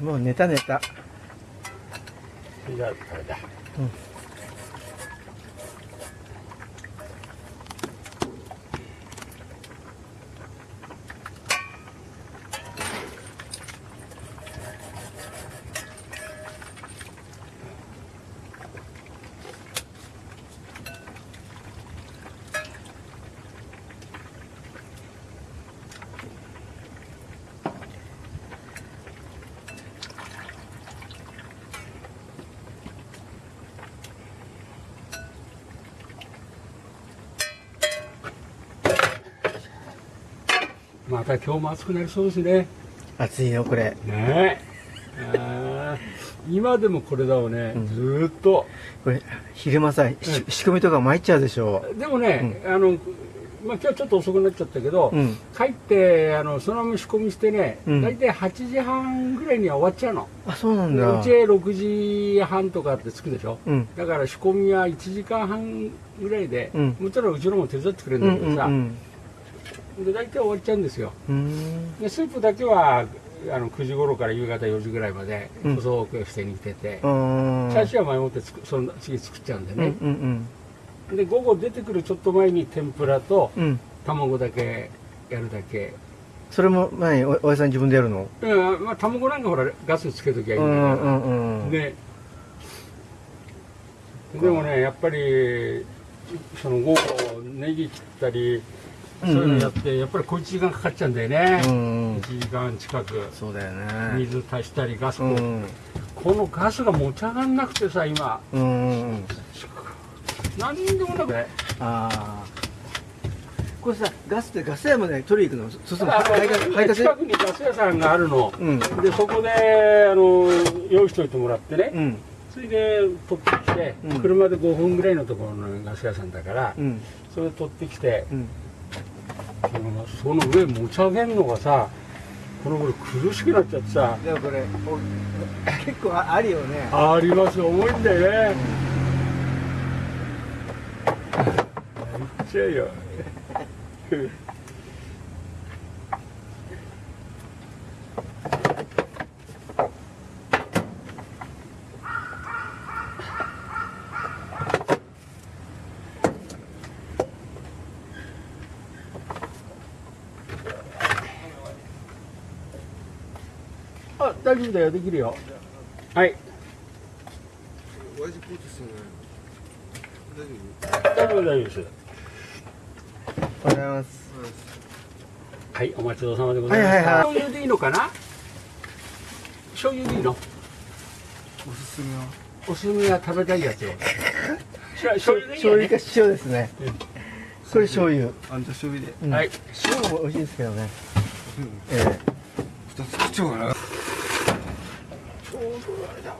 もう寝た寝たじゃまた今日も暑くなりそうですね。暑いよこれ。ね。え今でもこれだわね、うん。ずーっと。これ昼間さ、し仕込みとか参っちゃうでしょでもね、あのまあ、今日ちょっと遅くなっちゃったけど、うん。帰ってあのそのまま仕込みしてね、うん。大体8時半ぐらいには終わっちゃうの。あそうなんでだ。うちへ6時半とかって着くでしょ。うん。だから仕込みは1時間半ぐらいで、うん。もちろんうちのも手伝ってくれるうんんだけどさ、うんで大体終わっちゃうんですよ。うん。でスープだけはあの9時頃から夕方4時ぐらいまでうん。細くして煮てて、うん。最初は前もってつくその次作っちゃうんでうんうね、ん。で午後出てくるちょっと前に天ぷらとうん。うん卵だけやるだけ。それも何おおやさん自分でやるの？うんまあ卵なんかほらガスつけときゃいいうんんだから、うんうん。ででもねやっぱりその午後ネギ切ったりそういうのやって、やっぱり小1時間かかっちゃうんだよね、うん1時間近く。そうだよね。水足したりガスも、うん。このガスが持ち上がんなくてさ今。うんうん何にでもなくて。ああ。これさガスってガス屋まで取りに行くの？そうすると近くにガス屋さんがあるの、うん。でそこであの用意しといてもらってね、うん。それで取ってきて、うん。車で5分ぐらいのところのガス屋さんだから、うん。それ取ってきて、うんその上持ち上げるのがさこの頃苦しくなっちゃってさ。でもこれお結構ああるよね。あります重いんだよねめっちゃいいよあ大丈夫だよ。できるよ。はい。親父ポーチするね大丈夫？大丈夫です。おはようございます。はいお待ちどうさまでございます、はいはいはい。醤油でいいのかな？醤油でいいの？おすすめは？おすすめは食べたいやつを。し ょ醤油でいいよ、ね。醤油か、塩ですね。うん。これ醤油、あんた醤油で。うん。はい塩も美味しいですけどね。うん。え二つ作っちゃおうかなちょうどあれだわ